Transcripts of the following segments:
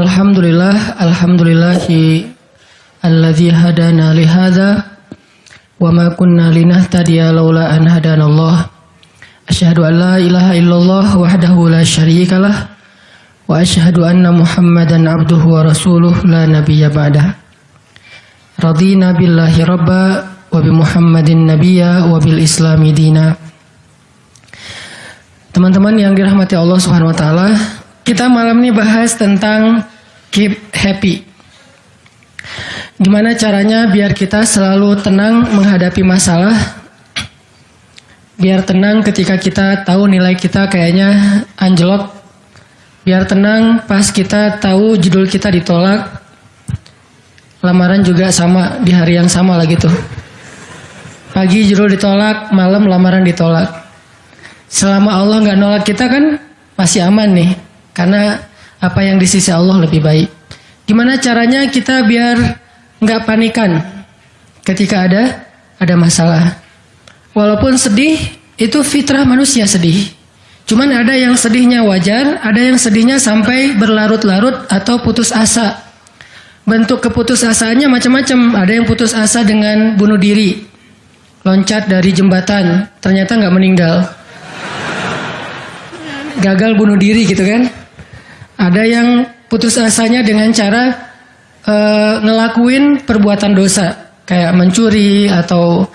Alhamdulillah, alhamdulillahi alladzi hadana li hadza wa ma kunna linahtadiya laula an hadana Allah. Asyhadu an la ilaha illallah wahdahu la syarikalah wa asyhadu anna Muhammadan abduhu wa rasuluh la nabiyya ba'dah. Radina billahi rabba wa bi Muhammadin nabiyya wa bil islami dina. Teman-teman yang dirahmati Allah Subhanahu wa taala, kita malam ini bahas tentang keep happy. Gimana caranya biar kita selalu tenang menghadapi masalah? Biar tenang ketika kita tahu nilai kita kayaknya anjlok. Biar tenang pas kita tahu judul kita ditolak. Lamaran juga sama di hari yang sama lagi tuh. Pagi judul ditolak, malam lamaran ditolak. Selama Allah nggak nolak kita kan masih aman nih. Karena apa yang di sisi Allah lebih baik. Gimana caranya kita biar nggak panikan ketika ada ada masalah. Walaupun sedih, itu fitrah manusia sedih. Cuman ada yang sedihnya wajar, ada yang sedihnya sampai berlarut-larut atau putus asa. Bentuk keputusasaannya macam-macam. Ada yang putus asa dengan bunuh diri, loncat dari jembatan, ternyata nggak meninggal. Gagal bunuh diri gitu kan. Ada yang putus asanya dengan cara uh, ngelakuin perbuatan dosa kayak mencuri atau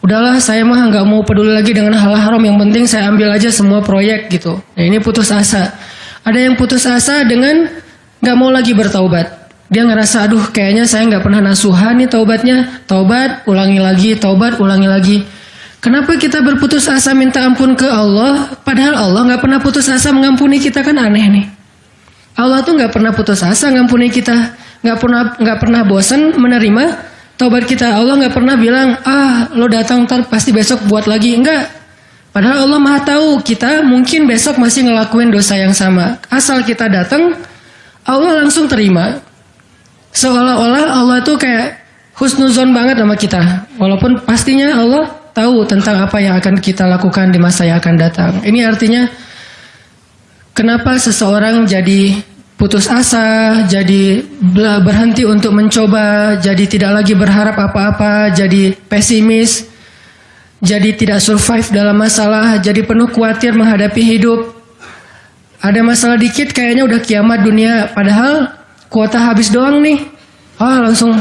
udahlah saya mah nggak mau peduli lagi dengan hal haram yang penting saya ambil aja semua proyek gitu. Nah ini putus asa. Ada yang putus asa dengan nggak mau lagi bertaubat. Dia ngerasa aduh kayaknya saya nggak pernah nasuhan nih taubatnya. Taubat ulangi lagi, taubat ulangi lagi. Kenapa kita berputus asa minta ampun ke Allah padahal Allah nggak pernah putus asa mengampuni kita kan aneh nih. Allah tuh nggak pernah putus asa ngampuni kita, nggak pernah nggak pernah bosan menerima taubat kita. Allah nggak pernah bilang ah lo datang ntar pasti besok buat lagi enggak. Padahal Allah maha tahu kita mungkin besok masih ngelakuin dosa yang sama. Asal kita datang, Allah langsung terima. Seolah-olah Allah tuh kayak husnuzon banget sama kita. Walaupun pastinya Allah tahu tentang apa yang akan kita lakukan di masa yang akan datang. Ini artinya Kenapa seseorang jadi putus asa, jadi berhenti untuk mencoba, jadi tidak lagi berharap apa-apa, jadi pesimis, jadi tidak survive dalam masalah, jadi penuh khawatir menghadapi hidup. Ada masalah dikit kayaknya udah kiamat dunia, padahal kuota habis doang nih. Ah langsung,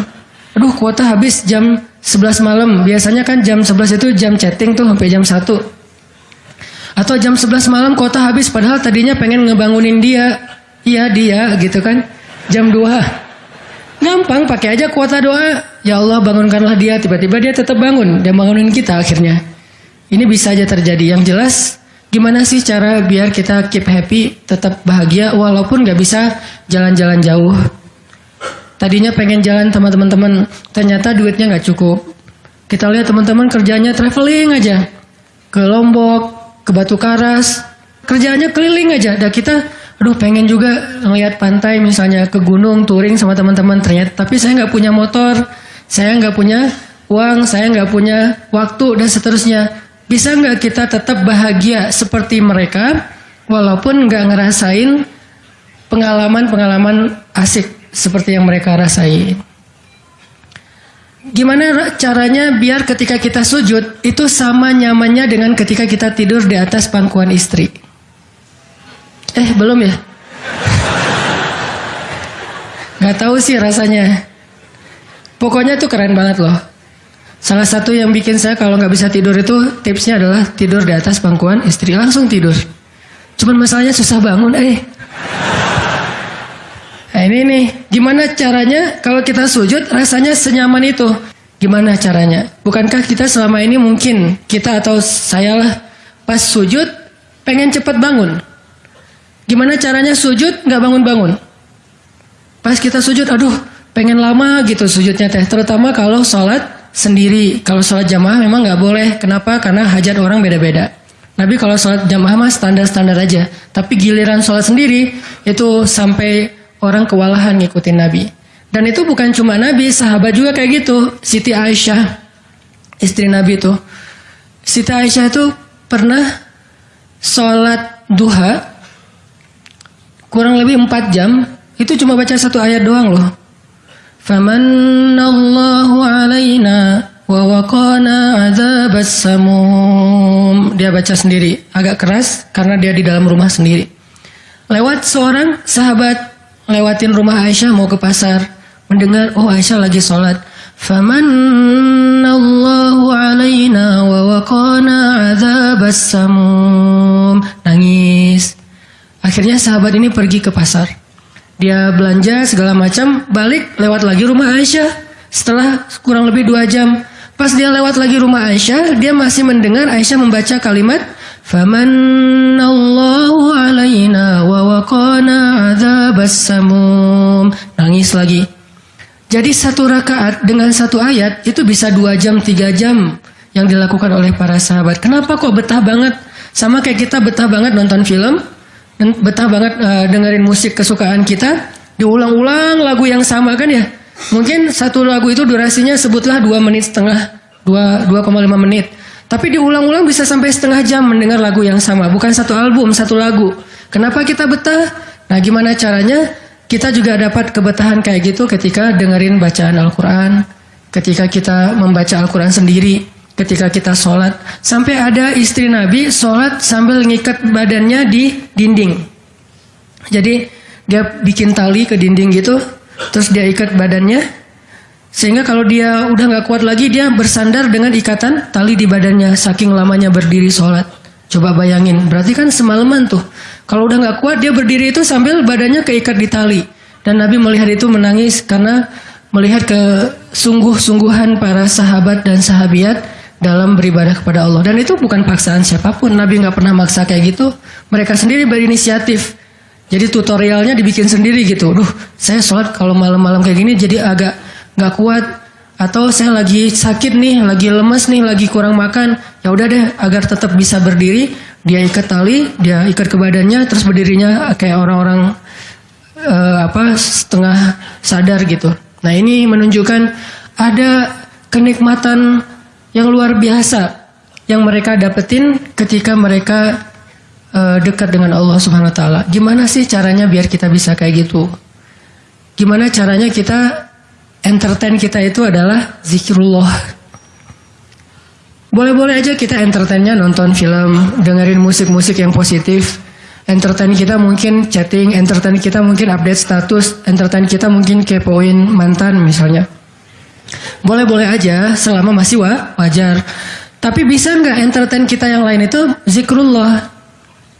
aduh kuota habis jam 11 malam. Biasanya kan jam 11 itu jam chatting tuh sampai jam 1. Atau jam 11 malam kota habis padahal tadinya pengen ngebangunin dia. Iya dia gitu kan. Jam 2. Gampang pakai aja kuota doa. Ya Allah bangunkanlah dia. Tiba-tiba dia tetap bangun. Dia bangunin kita akhirnya. Ini bisa aja terjadi. Yang jelas gimana sih cara biar kita keep happy, tetap bahagia walaupun gak bisa jalan-jalan jauh. Tadinya pengen jalan sama teman-teman, ternyata duitnya gak cukup. Kita lihat teman-teman kerjanya traveling aja ke Lombok, ke Batu Karas, kerjaannya keliling aja. Dan kita, aduh pengen juga ngeliat pantai misalnya ke gunung, touring sama teman-teman. Ternyata, tapi saya nggak punya motor, saya nggak punya uang, saya nggak punya waktu dan seterusnya. Bisa nggak kita tetap bahagia seperti mereka, walaupun nggak ngerasain pengalaman-pengalaman asik seperti yang mereka rasain. Gimana caranya biar ketika kita sujud itu sama nyamannya dengan ketika kita tidur di atas pangkuan istri? Eh belum ya? Gak tahu sih rasanya. Pokoknya tuh keren banget loh. Salah satu yang bikin saya kalau nggak bisa tidur itu tipsnya adalah tidur di atas pangkuan istri langsung tidur. Cuman masalahnya susah bangun, eh. Ini nih, gimana caranya kalau kita sujud rasanya senyaman itu? Gimana caranya? Bukankah kita selama ini mungkin, kita atau saya lah, pas sujud pengen cepat bangun. Gimana caranya sujud nggak bangun-bangun? Pas kita sujud, aduh pengen lama gitu sujudnya teh. Terutama kalau sholat sendiri. Kalau sholat jamaah memang nggak boleh. Kenapa? Karena hajat orang beda-beda. Nabi kalau sholat jamaah mah standar-standar aja. Tapi giliran sholat sendiri itu sampai orang kewalahan ngikutin Nabi. Dan itu bukan cuma Nabi, sahabat juga kayak gitu. Siti Aisyah, istri Nabi itu. Siti Aisyah itu pernah sholat duha kurang lebih 4 jam Itu cuma baca satu ayat doang loh. Famanallahu alaina wa waqana adzabas samum. Dia baca sendiri, agak keras karena dia di dalam rumah sendiri. Lewat seorang sahabat lewatin rumah Aisyah mau ke pasar, mendengar oh Aisyah lagi sholat. Famanallahu alaina wa waqana adzabas samum. Nangis. Akhirnya sahabat ini pergi ke pasar. Dia belanja segala macam, balik lewat lagi rumah Aisyah. Setelah kurang lebih dua jam, pas dia lewat lagi rumah Aisyah, dia masih mendengar Aisyah membaca kalimat Famanallahu alaina wa waqana adzabas samum. Nangis lagi. Jadi satu rakaat dengan satu ayat itu bisa dua jam, tiga jam yang dilakukan oleh para sahabat. Kenapa kok betah banget? Sama kayak kita betah banget nonton film, betah banget uh, dengerin musik kesukaan kita, diulang-ulang lagu yang sama kan ya? Mungkin satu lagu itu durasinya sebutlah dua menit setengah, dua dua koma lima menit. Tapi diulang-ulang bisa sampai setengah jam mendengar lagu yang sama, bukan satu album, satu lagu. Kenapa kita betah? Nah, gimana caranya? Kita juga dapat kebetahan kayak gitu ketika dengerin bacaan Al-Quran, ketika kita membaca Al-Quran sendiri, ketika kita sholat. Sampai ada istri Nabi sholat sambil ngikat badannya di dinding. Jadi dia bikin tali ke dinding gitu, terus dia ikat badannya. Sehingga kalau dia udah nggak kuat lagi, dia bersandar dengan ikatan tali di badannya, saking lamanya berdiri sholat. Coba bayangin, berarti kan semalaman tuh. Kalau udah nggak kuat, dia berdiri itu sambil badannya keikat di tali. Dan Nabi melihat itu menangis karena melihat kesungguh-sungguhan para sahabat dan sahabiat dalam beribadah kepada Allah. Dan itu bukan paksaan siapa pun. Nabi nggak pernah maksa kayak gitu. Mereka sendiri berinisiatif. Jadi tutorialnya dibikin sendiri gitu. Duh, saya sholat kalau malam-malam kayak gini jadi agak nggak kuat. Atau saya lagi sakit nih, lagi lemes nih, lagi kurang makan. Ya udah deh, agar tetap bisa berdiri, dia ikat tali, dia ikat ke badannya, terus berdirinya kayak orang-orang uh, apa setengah sadar gitu. Nah ini menunjukkan ada kenikmatan yang luar biasa yang mereka dapetin ketika mereka uh, dekat dengan Allah Subhanahu wa taala. Gimana sih caranya biar kita bisa kayak gitu? Gimana caranya kita entertain kita itu adalah zikrullah. Boleh-boleh aja kita entertainnya nonton film, dengerin musik-musik yang positif. Entertain kita mungkin chatting, entertain kita mungkin update status, entertain kita mungkin kepoin mantan misalnya. Boleh-boleh aja selama masih wa, wajar. Tapi bisa nggak entertain kita yang lain itu zikrullah.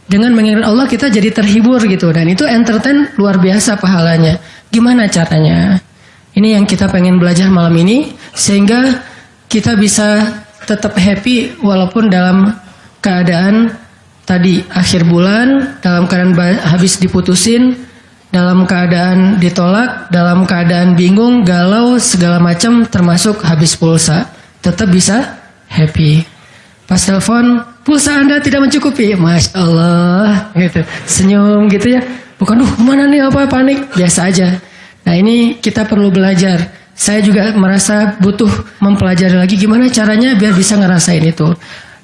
Dengan mengingat Allah kita jadi terhibur gitu. Dan itu entertain luar biasa pahalanya. Gimana caranya? Ini yang kita pengen belajar malam ini. Sehingga kita bisa tetap happy walaupun dalam keadaan tadi akhir bulan, dalam keadaan habis diputusin, dalam keadaan ditolak, dalam keadaan bingung, galau, segala macam termasuk habis pulsa, tetap bisa happy. Pas telepon, pulsa Anda tidak mencukupi, Masya Allah, gitu. Senyum gitu ya. Bukan, duh mana nih apa panik, biasa aja. Nah ini kita perlu belajar. Saya juga merasa butuh mempelajari lagi gimana caranya biar bisa ngerasain itu.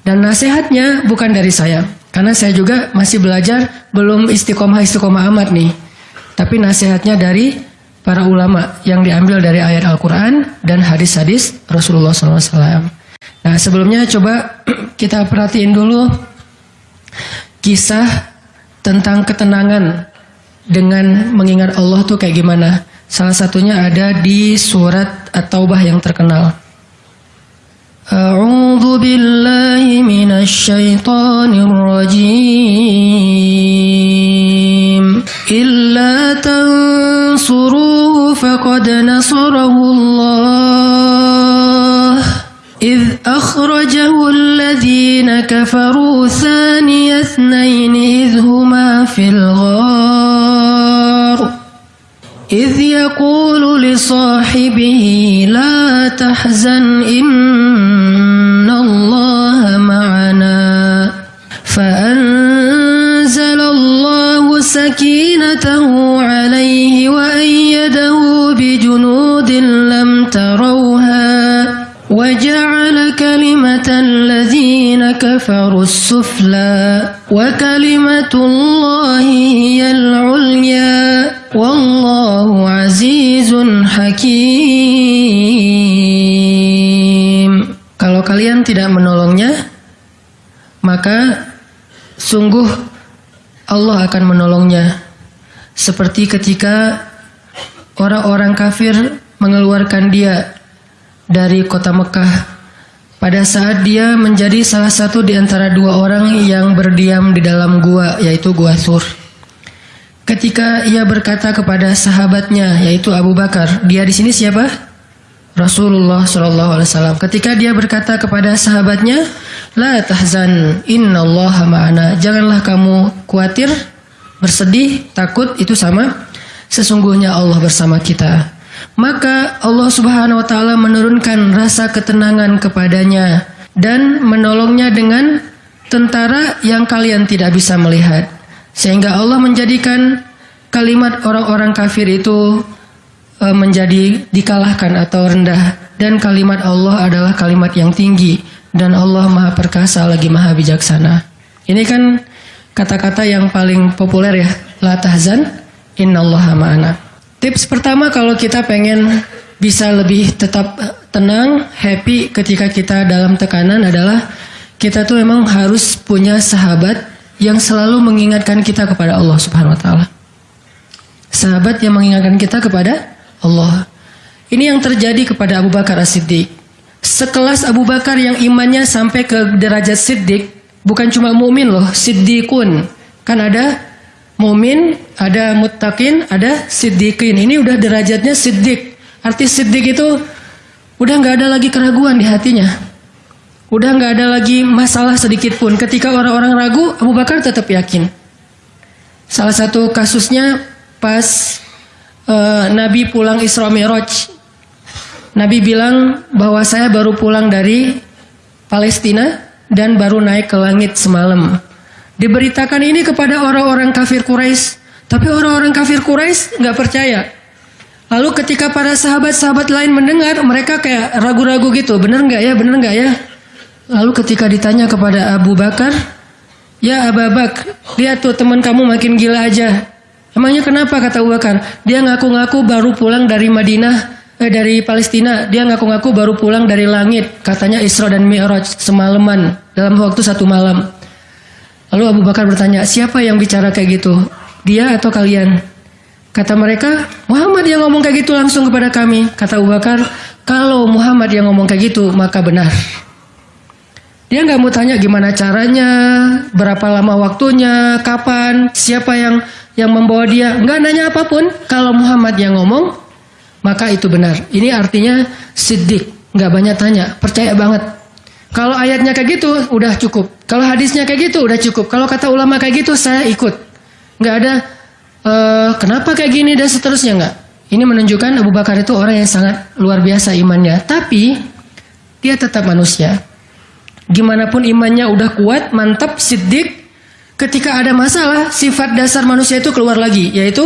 Dan nasihatnya bukan dari saya. Karena saya juga masih belajar, belum istiqomah-istiqomah amat nih. Tapi nasihatnya dari para ulama yang diambil dari ayat Al-Quran dan hadis-hadis Rasulullah SAW. Nah sebelumnya coba kita perhatiin dulu kisah tentang ketenangan dengan mengingat Allah tuh kayak gimana. Salah satunya ada di surat At-Taubah yang terkenal. A'udzu billahi minasy syaithanir rajim. إلا تنصروه فقد نصره الله إذ أخرجه الذين كفروا ثاني اثنين إذ هما في الغار إذ يقول لصاحبه لا تحزن إن الله معنا فأنزل الله سكينته عليه وأيده بجنود لم تروها وجعل كلمة الذين كفروا السفلى وكلمة الله هي العليا والله عزيز حكيم Kalau kalian tidak menolongnya, maka sungguh Allah akan menolongnya. Seperti ketika orang-orang kafir mengeluarkan dia dari kota Mekah pada saat dia menjadi salah satu di antara dua orang yang berdiam di dalam gua yaitu gua Sur. Ketika ia berkata kepada sahabatnya yaitu Abu Bakar, dia di sini siapa? Rasulullah Shallallahu Alaihi Wasallam. Ketika dia berkata kepada sahabatnya, La tahzan, Inna Allah ma'ana. Janganlah kamu khawatir, bersedih, takut itu sama. Sesungguhnya Allah bersama kita. Maka Allah Subhanahu wa taala menurunkan rasa ketenangan kepadanya dan menolongnya dengan tentara yang kalian tidak bisa melihat. Sehingga Allah menjadikan kalimat orang-orang kafir itu e, menjadi dikalahkan atau rendah dan kalimat Allah adalah kalimat yang tinggi dan Allah Maha Perkasa lagi Maha Bijaksana. Ini kan kata-kata yang paling populer ya, la tahzan innallaha ma'ana. Tips pertama kalau kita pengen bisa lebih tetap tenang, happy ketika kita dalam tekanan adalah kita tuh memang harus punya sahabat yang selalu mengingatkan kita kepada Allah Subhanahu wa taala. Sahabat yang mengingatkan kita kepada Allah. Ini yang terjadi kepada Abu Bakar As-Siddiq. Sekelas Abu Bakar yang imannya sampai ke derajat Siddiq, bukan cuma mukmin loh, Siddiqun. Kan ada Mumin, ada muttaqin, ada siddiqin. Ini udah derajatnya siddiq. Arti siddiq itu udah nggak ada lagi keraguan di hatinya. Udah nggak ada lagi masalah sedikit pun. Ketika orang-orang ragu, Abu Bakar tetap yakin. Salah satu kasusnya pas uh, Nabi pulang Isra Mi'raj. Nabi bilang bahwa saya baru pulang dari Palestina dan baru naik ke langit semalam. Diberitakan ini kepada orang-orang kafir Quraisy, tapi orang-orang kafir Quraisy nggak percaya. Lalu ketika para sahabat-sahabat lain mendengar, mereka kayak ragu-ragu gitu, bener nggak ya, bener nggak ya? Lalu ketika ditanya kepada Abu Bakar, ya Abu Bakar, lihat tuh teman kamu makin gila aja. Emangnya kenapa kata Abu Bakar? Dia ngaku-ngaku baru pulang dari Madinah, eh, dari Palestina. Dia ngaku-ngaku baru pulang dari langit. Katanya Isra dan Mi'raj semalaman dalam waktu satu malam. Lalu Abu Bakar bertanya, siapa yang bicara kayak gitu? Dia atau kalian? Kata mereka, Muhammad yang ngomong kayak gitu langsung kepada kami. Kata Abu Bakar, kalau Muhammad yang ngomong kayak gitu, maka benar. Dia nggak mau tanya gimana caranya, berapa lama waktunya, kapan, siapa yang yang membawa dia. Nggak nanya apa pun. Kalau Muhammad yang ngomong, maka itu benar. Ini artinya sidik, nggak banyak tanya, percaya banget. Kalau ayatnya kayak gitu, udah cukup. Kalau hadisnya kayak gitu, udah cukup. Kalau kata ulama kayak gitu, saya ikut. Nggak ada, uh, kenapa kayak gini dan seterusnya nggak. Ini menunjukkan Abu Bakar itu orang yang sangat luar biasa imannya. Tapi, dia tetap manusia. Gimana pun imannya udah kuat, mantap, siddiq. Ketika ada masalah, sifat dasar manusia itu keluar lagi. Yaitu,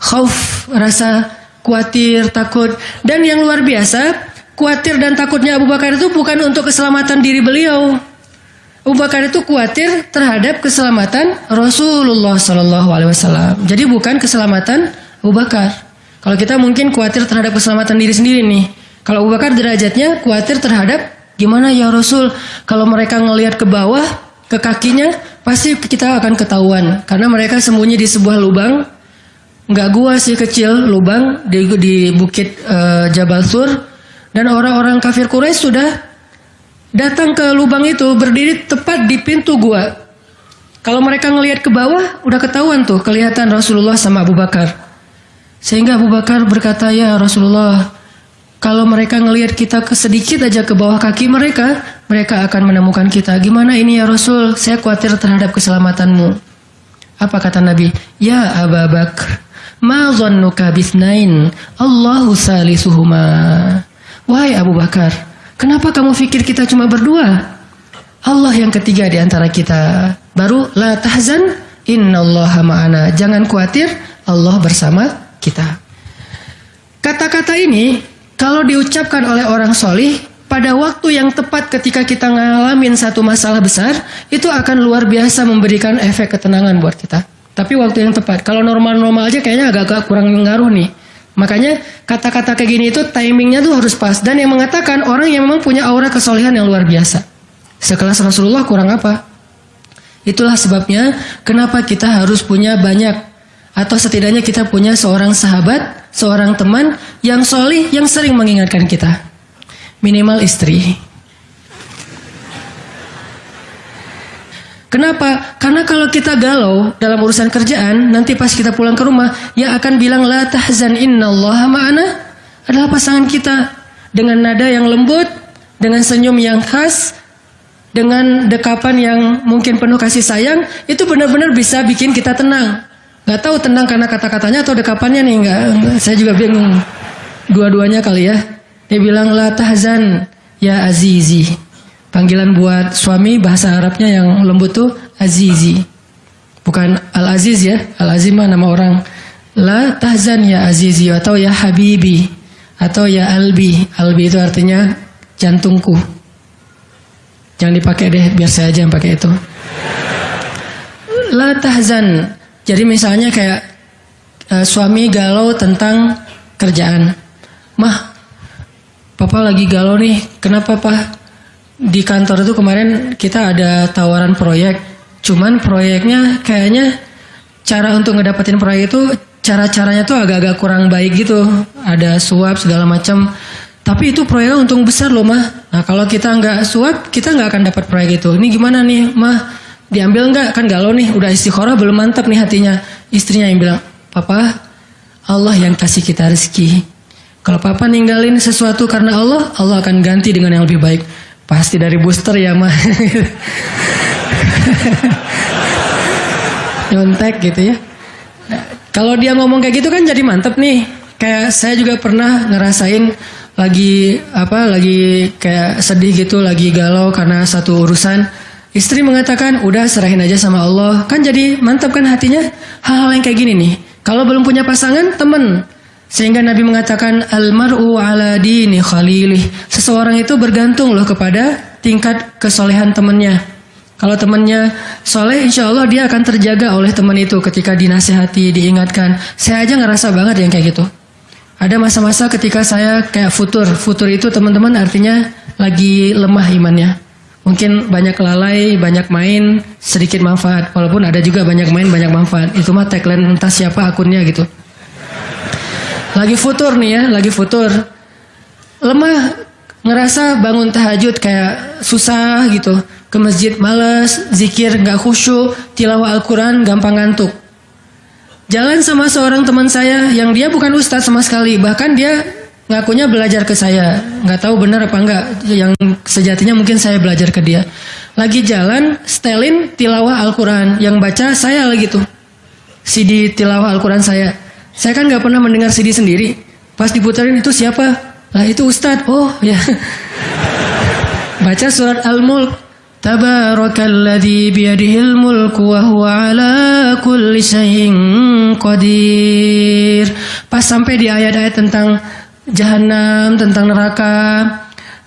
khauf, rasa khawatir, takut. Dan yang luar biasa, Khawatir dan takutnya Abu Bakar itu bukan untuk keselamatan diri beliau. Abu Bakar itu khawatir terhadap keselamatan Rasulullah Shallallahu Alaihi Wasallam. Jadi bukan keselamatan Abu Bakar. Kalau kita mungkin khawatir terhadap keselamatan diri sendiri nih. Kalau Abu Bakar derajatnya khawatir terhadap gimana ya Rasul. Kalau mereka ngelihat ke bawah, ke kakinya, pasti kita akan ketahuan. Karena mereka sembunyi di sebuah lubang. Nggak gua sih kecil, lubang di, di bukit uh, Jabal Sur dan orang-orang kafir Quraisy sudah datang ke lubang itu berdiri tepat di pintu gua. Kalau mereka ngelihat ke bawah, udah ketahuan tuh kelihatan Rasulullah sama Abu Bakar. Sehingga Abu Bakar berkata, ya Rasulullah, kalau mereka ngelihat kita ke sedikit aja ke bawah kaki mereka, mereka akan menemukan kita. Gimana ini ya Rasul? Saya khawatir terhadap keselamatanmu. Apa kata Nabi? Ya Abu Bakar, ma zannuka bisnain, Allahu salisuhuma. Wahai Abu Bakar, kenapa kamu pikir kita cuma berdua? Allah yang ketiga di antara kita. Baru la tahzan innallaha ma'ana. Jangan khawatir, Allah bersama kita. Kata-kata ini kalau diucapkan oleh orang solih pada waktu yang tepat ketika kita ngalamin satu masalah besar, itu akan luar biasa memberikan efek ketenangan buat kita. Tapi waktu yang tepat. Kalau normal-normal aja kayaknya agak-agak kurang ngaruh nih. Makanya kata-kata kayak gini itu timingnya tuh harus pas. Dan yang mengatakan orang yang memang punya aura kesolehan yang luar biasa. Sekelas Rasulullah kurang apa? Itulah sebabnya kenapa kita harus punya banyak atau setidaknya kita punya seorang sahabat, seorang teman yang solih yang sering mengingatkan kita. Minimal istri. Kenapa? Karena kalau kita galau dalam urusan kerjaan, nanti pas kita pulang ke rumah, yang akan bilang la tahzan innallaha ma'ana adalah pasangan kita dengan nada yang lembut, dengan senyum yang khas, dengan dekapan yang mungkin penuh kasih sayang, itu benar-benar bisa bikin kita tenang. Gak tahu tenang karena kata-katanya atau dekapannya nih, enggak, saya juga bingung. Dua-duanya kali ya. Dia bilang la tahzan ya azizi. Panggilan buat suami bahasa Arabnya yang lembut tuh Azizi. Bukan Al-Aziz ya. Al-Aziz mah nama orang. La tahzan ya Azizi atau ya Habibi atau ya Albi. Albi itu artinya jantungku. Jangan dipakai deh, biar saya aja yang pakai itu. La tahzan. Jadi misalnya kayak uh, suami galau tentang kerjaan. Mah, papa lagi galau nih. Kenapa, Pak? di kantor itu kemarin kita ada tawaran proyek, cuman proyeknya kayaknya cara untuk ngedapetin proyek itu cara-caranya tuh agak-agak kurang baik gitu, ada suap segala macam. Tapi itu proyeknya untung besar loh mah. Nah kalau kita nggak suap, kita nggak akan dapat proyek itu. Ini gimana nih mah? Diambil nggak? Kan galau nih, udah istikharah belum mantap nih hatinya. Istrinya yang bilang, Papa, Allah yang kasih kita rezeki. Kalau papa ninggalin sesuatu karena Allah, Allah akan ganti dengan yang lebih baik. Pasti dari booster ya mah. Nyontek gitu ya. Nah, kalau dia ngomong kayak gitu kan jadi mantep nih. Kayak saya juga pernah ngerasain lagi apa lagi kayak sedih gitu, lagi galau karena satu urusan. Istri mengatakan, udah serahin aja sama Allah. Kan jadi mantap kan hatinya. Hal-hal yang kayak gini nih. Kalau belum punya pasangan, temen. Sehingga Nabi mengatakan almaru ala dini khalilih. Seseorang itu bergantung loh kepada tingkat kesolehan temannya. Kalau temannya soleh, insya Allah dia akan terjaga oleh teman itu ketika dinasehati, diingatkan. Saya aja ngerasa banget yang kayak gitu. Ada masa-masa ketika saya kayak futur. Futur itu teman-teman artinya lagi lemah imannya. Mungkin banyak lalai, banyak main, sedikit manfaat. Walaupun ada juga banyak main, banyak manfaat. Itu mah tagline entah siapa akunnya gitu. Lagi futur nih ya, lagi futur. Lemah, ngerasa bangun tahajud kayak susah gitu. Ke masjid males, zikir nggak khusyuk, tilawah Al-Quran gampang ngantuk. Jalan sama seorang teman saya yang dia bukan ustadz sama sekali. Bahkan dia ngakunya belajar ke saya. Nggak tahu benar apa enggak. Yang sejatinya mungkin saya belajar ke dia. Lagi jalan, stelin tilawah Al-Quran. Yang baca saya lagi tuh. CD tilawah Al-Quran saya. Saya kan nggak pernah mendengar CD sendiri. Pas diputarin itu siapa? Lah itu Ustadz. Oh ya. Baca surat Al-Mulk. Tabarakalladzi biyadihil mulku wa huwa ala kulli syai'in qadir. Pas sampai di ayat-ayat tentang jahanam, tentang neraka,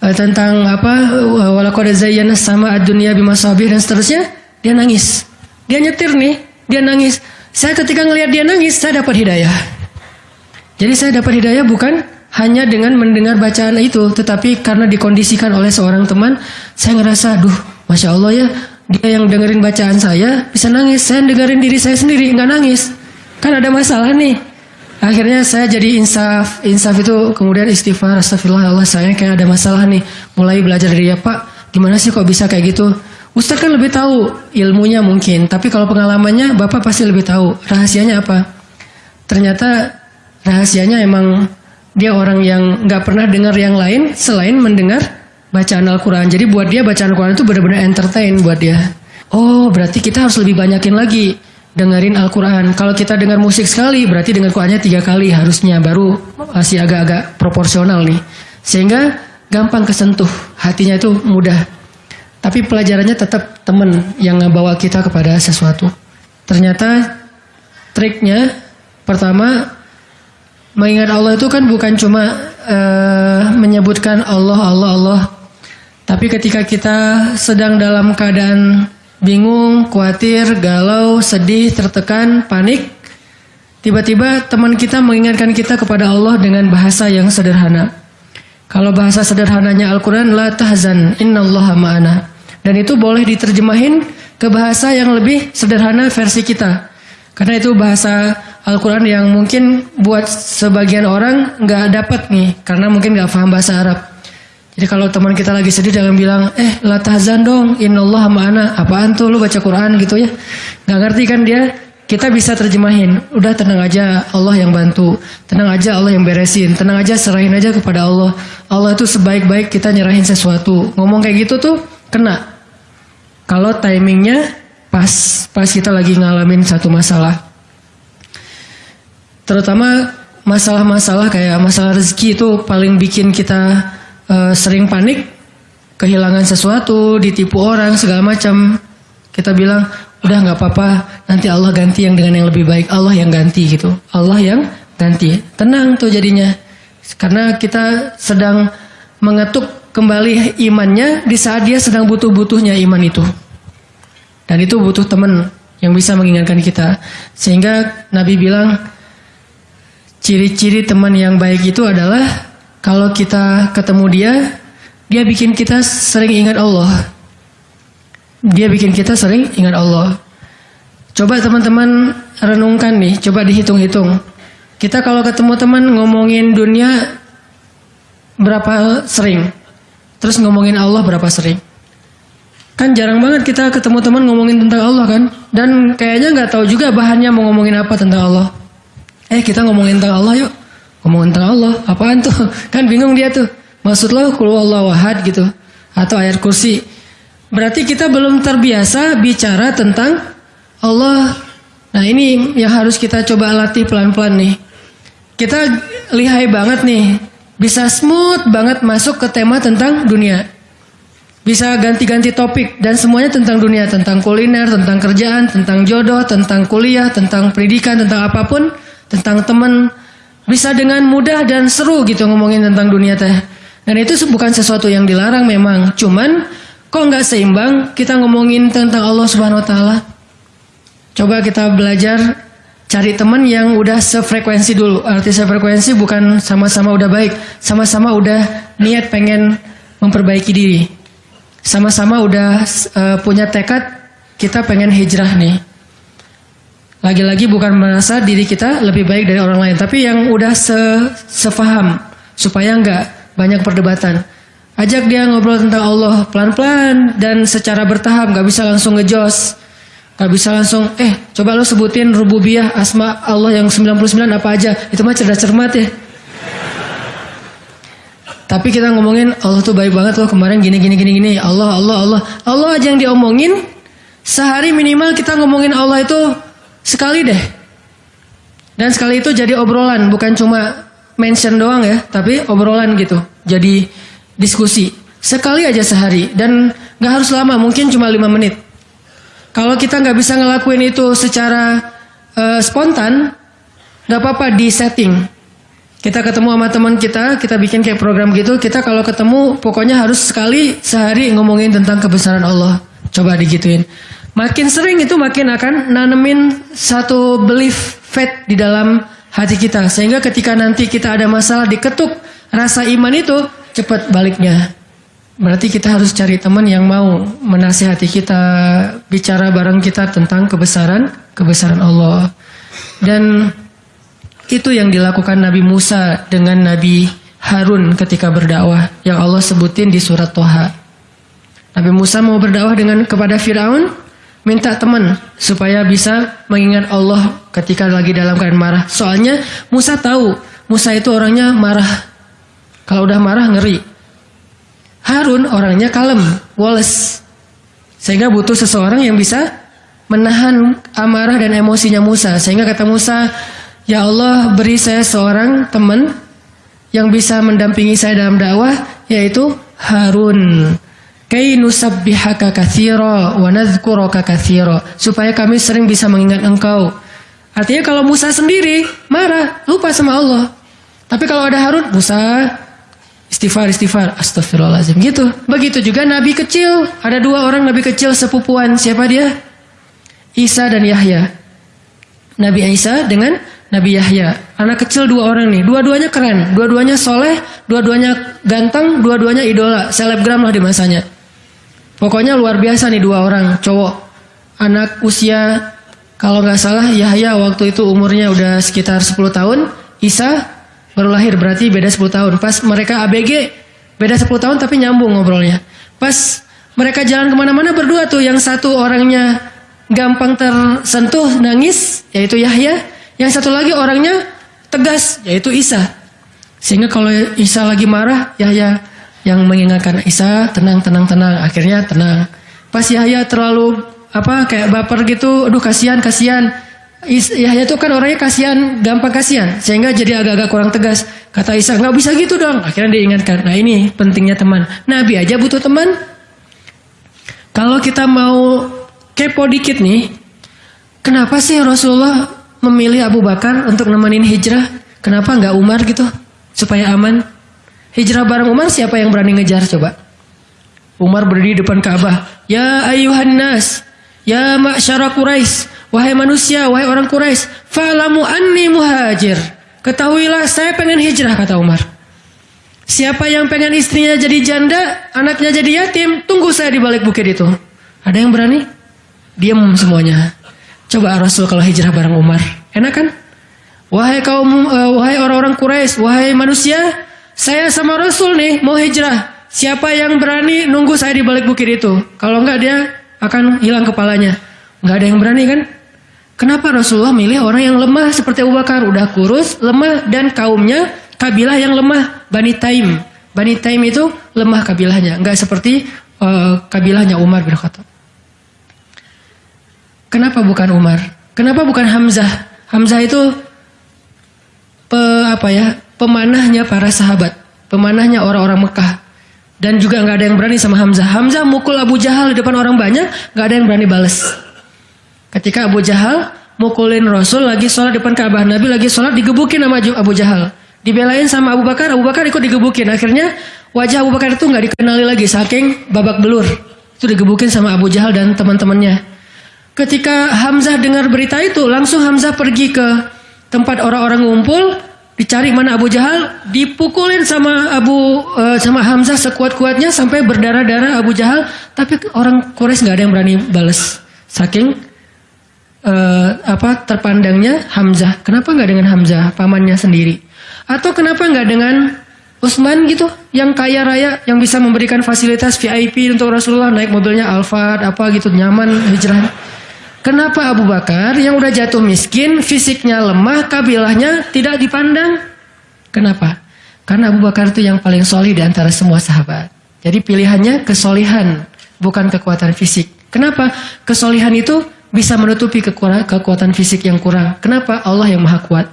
eh, tentang apa? Walaqad zayyana sama ad-dunya bimasabih dan seterusnya, dia nangis. Dia nyetir nih, dia nangis. Saya ketika ngelihat dia nangis, saya dapat hidayah. Jadi saya dapat hidayah bukan hanya dengan mendengar bacaan itu, tetapi karena dikondisikan oleh seorang teman, saya ngerasa, duh, masya Allah ya, dia yang dengerin bacaan saya bisa nangis, saya dengerin diri saya sendiri nggak nangis, kan ada masalah nih. Akhirnya saya jadi insaf, insaf itu kemudian istighfar, astagfirullah Allah saya kayak ada masalah nih, mulai belajar dari dia Pak, gimana sih kok bisa kayak gitu? Ustaz kan lebih tahu ilmunya mungkin, tapi kalau pengalamannya Bapak pasti lebih tahu. Rahasianya apa? Ternyata rahasianya emang dia orang yang nggak pernah dengar yang lain selain mendengar bacaan Al-Quran. Jadi buat dia bacaan Al-Quran itu benar-benar entertain buat dia. Oh, berarti kita harus lebih banyakin lagi dengerin Al-Quran. Kalau kita dengar musik sekali, berarti dengar Qurannya tiga kali harusnya, baru masih agak-agak proporsional nih. Sehingga gampang kesentuh, hatinya itu mudah tapi pelajarannya tetap teman yang ngebawa kita kepada sesuatu. Ternyata triknya pertama mengingat Allah itu kan bukan cuma uh, menyebutkan Allah Allah Allah Tapi ketika kita sedang dalam keadaan bingung, khawatir, galau, sedih, tertekan, panik, tiba-tiba teman kita mengingatkan kita kepada Allah dengan bahasa yang sederhana. Kalau bahasa sederhananya Al-Quran, La tahzan, innallaha ma'ana. Dan itu boleh diterjemahin ke bahasa yang lebih sederhana versi kita. Karena itu bahasa Al-Quran yang mungkin buat sebagian orang nggak dapat nih. Karena mungkin nggak paham bahasa Arab. Jadi kalau teman kita lagi sedih jangan bilang, eh la tahzan dong, innallah ma'ana. Apaan tuh lu baca Quran gitu ya. Gak ngerti kan dia, kita bisa terjemahin. Udah tenang aja Allah yang bantu. Tenang aja Allah yang beresin. Tenang aja serahin aja kepada Allah. Allah itu sebaik-baik kita nyerahin sesuatu. Ngomong kayak gitu tuh kena. Kalau timingnya pas, pas kita lagi ngalamin satu masalah. Terutama masalah-masalah kayak masalah rezeki itu paling bikin kita uh, sering panik, kehilangan sesuatu, ditipu orang segala macam, kita bilang udah nggak apa-apa, nanti Allah ganti yang dengan yang lebih baik, Allah yang ganti gitu, Allah yang ganti, tenang tuh jadinya, karena kita sedang mengetuk kembali imannya di saat dia sedang butuh-butuhnya iman itu, dan itu butuh teman yang bisa mengingatkan kita, sehingga Nabi bilang ciri-ciri teman yang baik itu adalah kalau kita ketemu dia, dia bikin kita sering ingat Allah. Dia bikin kita sering ingat Allah. Coba teman-teman renungkan nih, coba dihitung-hitung. Kita kalau ketemu teman ngomongin dunia berapa sering? Terus ngomongin Allah berapa sering? Kan jarang banget kita ketemu teman ngomongin tentang Allah kan? Dan kayaknya nggak tahu juga bahannya mau ngomongin apa tentang Allah. Eh kita ngomongin tentang Allah yuk. Ngomong tentang Allah, apaan tuh? Kan bingung dia tuh. Maksud lo kalau Allah wahad gitu. Atau ayat kursi. Berarti kita belum terbiasa bicara tentang Allah. Nah ini yang harus kita coba latih pelan-pelan nih. Kita lihai banget nih. Bisa smooth banget masuk ke tema tentang dunia. Bisa ganti-ganti topik dan semuanya tentang dunia, tentang kuliner, tentang kerjaan, tentang jodoh, tentang kuliah, tentang pendidikan, tentang apa pun, tentang teman, bisa dengan mudah dan seru gitu ngomongin tentang dunia teh. Dan itu bukan sesuatu yang dilarang memang. Cuman kok nggak seimbang kita ngomongin tentang Allah Subhanahu Wa Taala. Coba kita belajar cari teman yang udah sefrekuensi dulu. Arti sefrekuensi bukan sama-sama udah baik, sama-sama udah niat pengen memperbaiki diri. Sama-sama udah uh, punya tekad kita pengen hijrah nih. Lagi-lagi bukan merasa diri kita lebih baik dari orang lain, tapi yang udah se sefaham supaya nggak banyak perdebatan. Ajak dia ngobrol tentang Allah pelan-pelan dan secara bertahap, nggak bisa langsung ngejos. Gak bisa langsung, eh coba lo sebutin rububiyah asma Allah yang 99 apa aja. Itu mah cerdas cermat ya. Tapi kita ngomongin Allah tuh baik banget loh kemarin gini gini gini gini. Allah Allah Allah. Allah aja yang diomongin. Sehari minimal kita ngomongin Allah itu Sekali deh. Dan sekali itu jadi obrolan, bukan cuma mention doang ya, tapi obrolan gitu. Jadi diskusi. Sekali aja sehari dan nggak harus lama, mungkin cuma lima menit. Kalau kita nggak bisa ngelakuin itu secara uh, spontan, nggak apa-apa di setting. Kita ketemu sama teman kita, kita bikin kayak program gitu. Kita kalau ketemu, pokoknya harus sekali sehari ngomongin tentang kebesaran Allah. Coba digituin. Makin sering itu makin akan nanemin satu belief faith di dalam hati kita. Sehingga ketika nanti kita ada masalah diketuk rasa iman itu cepat baliknya. Berarti kita harus cari teman yang mau menasihati kita, bicara bareng kita tentang kebesaran, kebesaran Allah. Dan itu yang dilakukan Nabi Musa dengan Nabi Harun ketika berdakwah yang Allah sebutin di surat Toha. Nabi Musa mau berdakwah dengan kepada Firaun, minta teman supaya bisa mengingat Allah ketika lagi dalam keadaan marah. Soalnya Musa tahu Musa itu orangnya marah. Kalau udah marah ngeri. Harun orangnya kalem, Wallace. Sehingga butuh seseorang yang bisa menahan amarah dan emosinya Musa. Sehingga kata Musa, Ya Allah beri saya seorang teman yang bisa mendampingi saya dalam dakwah, yaitu Harun. Kay nusabbihaka katsira wa nadhkuraka supaya kami sering bisa mengingat engkau. Artinya kalau Musa sendiri marah, lupa sama Allah. Tapi kalau ada Harun, Musa Istighfar, istighfar, astagfirullahaladzim. Gitu. Begitu juga nabi kecil. Ada dua orang nabi kecil sepupuan. Siapa dia? Isa dan Yahya. Nabi Isa dengan Nabi Yahya. Anak kecil dua orang nih. Dua-duanya keren. Dua-duanya soleh. Dua-duanya ganteng. Dua-duanya idola. Selebgram lah di masanya. Pokoknya luar biasa nih dua orang cowok. Anak usia kalau nggak salah Yahya waktu itu umurnya udah sekitar 10 tahun. Isa baru lahir berarti beda 10 tahun. Pas mereka ABG beda 10 tahun tapi nyambung ngobrolnya. Pas mereka jalan ke mana-mana berdua tuh yang satu orangnya gampang tersentuh nangis yaitu Yahya. Yang satu lagi orangnya tegas yaitu Isa. Sehingga kalau Isa lagi marah Yahya yang mengingatkan Isa tenang tenang tenang akhirnya tenang. Pas Yahya terlalu apa kayak baper gitu, aduh kasihan kasihan Yahya itu kan orangnya kasihan, gampang kasihan, sehingga jadi agak-agak kurang tegas. Kata Isa, nggak bisa gitu dong. Akhirnya diingatkan. Nah ini pentingnya teman. Nabi aja butuh teman. Kalau kita mau kepo dikit nih, kenapa sih Rasulullah memilih Abu Bakar untuk nemenin hijrah? Kenapa nggak Umar gitu? Supaya aman. Hijrah bareng Umar siapa yang berani ngejar coba? Umar berdiri depan Ka'bah. Ya ayuhan nas, ya ma'syara Quraisy, Wahai manusia, wahai orang Quraisy, fa'lamu anni muhajir. Ketahuilah saya pengen hijrah kata Umar. Siapa yang pengen istrinya jadi janda, anaknya jadi yatim, tunggu saya di balik bukit itu. Ada yang berani? Diam semuanya. Coba Rasul kalau hijrah bareng Umar. Enak kan? Wahai kaum, uh, wahai orang-orang Quraisy, wahai manusia, saya sama Rasul nih mau hijrah. Siapa yang berani nunggu saya di balik bukit itu? Kalau enggak dia akan hilang kepalanya. Enggak ada yang berani kan? Kenapa Rasulullah milih orang yang lemah seperti Abu Bakar? Udah kurus, lemah, dan kaumnya kabilah yang lemah. Bani Taim. Bani Taim itu lemah kabilahnya. Enggak seperti uh, kabilahnya Umar bin Khattab. Kenapa bukan Umar? Kenapa bukan Hamzah? Hamzah itu pe, apa ya pemanahnya para sahabat. Pemanahnya orang-orang Mekah. Dan juga nggak ada yang berani sama Hamzah. Hamzah mukul Abu Jahal di depan orang banyak, nggak ada yang berani balas. Ketika Abu Jahal mukulin Rasul lagi sholat depan Ka'bah. Nabi lagi sholat digebukin sama Abu Jahal. Dibelain sama Abu Bakar, Abu Bakar ikut digebukin. Akhirnya wajah Abu Bakar itu nggak dikenali lagi saking babak belur. Itu digebukin sama Abu Jahal dan teman-temannya. Ketika Hamzah dengar berita itu, langsung Hamzah pergi ke tempat orang-orang ngumpul, dicari mana Abu Jahal, dipukulin sama Abu uh, sama Hamzah sekuat-kuatnya sampai berdarah-darah Abu Jahal, tapi orang Quraisy nggak ada yang berani balas. Saking uh, apa terpandangnya Hamzah. Kenapa nggak dengan Hamzah, pamannya sendiri? Atau kenapa nggak dengan Utsman gitu, yang kaya raya, yang bisa memberikan fasilitas VIP untuk Rasulullah naik mobilnya Alphard apa gitu nyaman hijrah. Kenapa Abu Bakar yang udah jatuh miskin, fisiknya lemah, kabilahnya tidak dipandang? Kenapa? Karena Abu Bakar itu yang paling solid di antara semua sahabat. Jadi pilihannya kesolihan, bukan kekuatan fisik. Kenapa? Kesolihan itu bisa menutupi kekuatan fisik yang kurang. Kenapa? Allah yang maha kuat.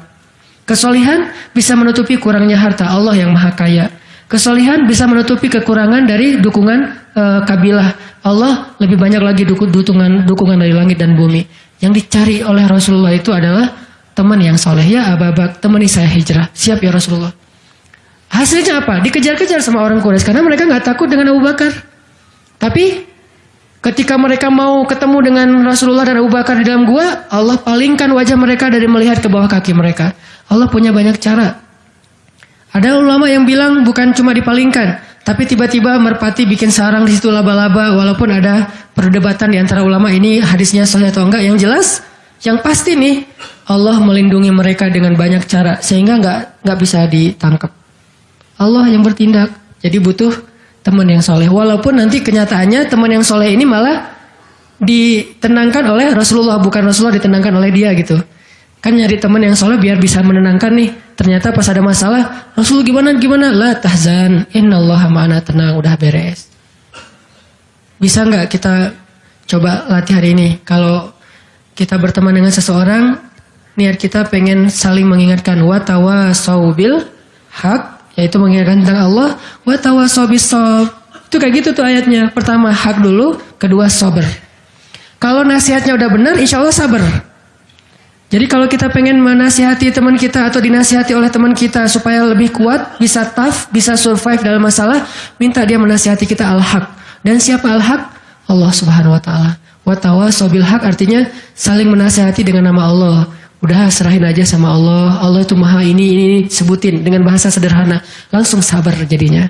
Kesolihan bisa menutupi kurangnya harta. Allah yang maha kaya. Kesolihan bisa menutupi kekurangan dari dukungan e, kabilah. Allah lebih banyak lagi dukungan dukungan dari langit dan bumi. Yang dicari oleh Rasulullah itu adalah teman yang soleh. Ya ababak, temani saya hijrah. Siap ya Rasulullah. Hasilnya apa? Dikejar-kejar sama orang Quraisy karena mereka nggak takut dengan Abu Bakar. Tapi Ketika mereka mau ketemu dengan Rasulullah dan Abu Bakar di dalam gua, Allah palingkan wajah mereka dari melihat ke bawah kaki mereka. Allah punya banyak cara. Ada ulama yang bilang bukan cuma dipalingkan, tapi tiba-tiba merpati bikin sarang di situ laba-laba walaupun ada perdebatan di antara ulama ini hadisnya sahih atau enggak. Yang jelas, yang pasti nih Allah melindungi mereka dengan banyak cara sehingga nggak nggak bisa ditangkap. Allah yang bertindak. Jadi butuh teman yang soleh. Walaupun nanti kenyataannya teman yang soleh ini malah ditenangkan oleh Rasulullah, bukan Rasulullah ditenangkan oleh dia gitu. Kan nyari teman yang soleh biar bisa menenangkan nih. Ternyata pas ada masalah, Rasul gimana gimana? La tahzan, Allah ma'ana tenang, udah beres. Bisa nggak kita coba latih hari ini? Kalau kita berteman dengan seseorang, niat kita pengen saling mengingatkan watawa saubil hak yaitu mengingatkan tentang Allah wa tawassobis itu kayak gitu tuh ayatnya pertama hak dulu kedua sober kalau nasihatnya udah benar insya Allah sabar Jadi kalau kita pengen menasihati teman kita atau dinasihati oleh teman kita supaya lebih kuat, bisa tough, bisa survive dalam masalah, minta dia menasihati kita al-haq. Dan siapa al-haq? Allah Subhanahu wa taala. Wa tawasobil haq artinya saling menasihati dengan nama Allah. Udah serahin aja sama Allah. Allah itu maha ini, ini, sebutin dengan bahasa sederhana. Langsung sabar jadinya.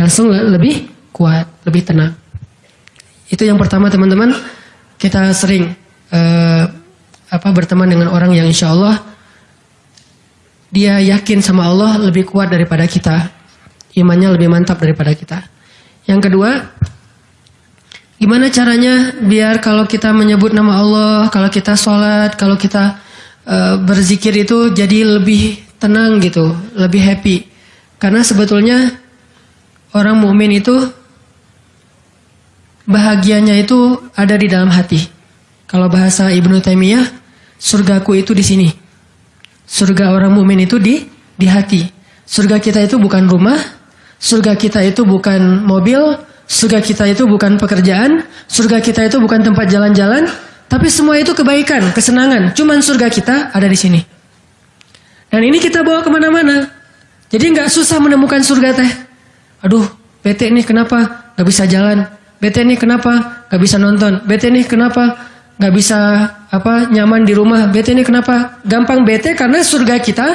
Langsung lebih kuat, lebih tenang. Itu yang pertama teman-teman. Kita sering uh, apa berteman dengan orang yang insya Allah dia yakin sama Allah lebih kuat daripada kita. Imannya lebih mantap daripada kita. Yang kedua, gimana caranya biar kalau kita menyebut nama Allah, kalau kita sholat, kalau kita uh, berzikir itu jadi lebih tenang gitu, lebih happy. Karena sebetulnya orang mukmin itu bahagianya itu ada di dalam hati. Kalau bahasa Ibnu Taimiyah, surgaku itu di sini. Surga orang mukmin itu di di hati. Surga kita itu bukan rumah, surga kita itu bukan mobil, surga kita itu bukan pekerjaan, surga kita itu bukan tempat jalan-jalan, tapi semua itu kebaikan, kesenangan. Cuman surga kita ada di sini. Dan ini kita bawa ke mana-mana. Jadi nggak susah menemukan surga teh. Aduh, BT ini kenapa nggak bisa jalan? BT ini kenapa nggak bisa nonton? BT ini kenapa nggak bisa apa nyaman di rumah. Bete ini kenapa? Gampang bete karena surga kita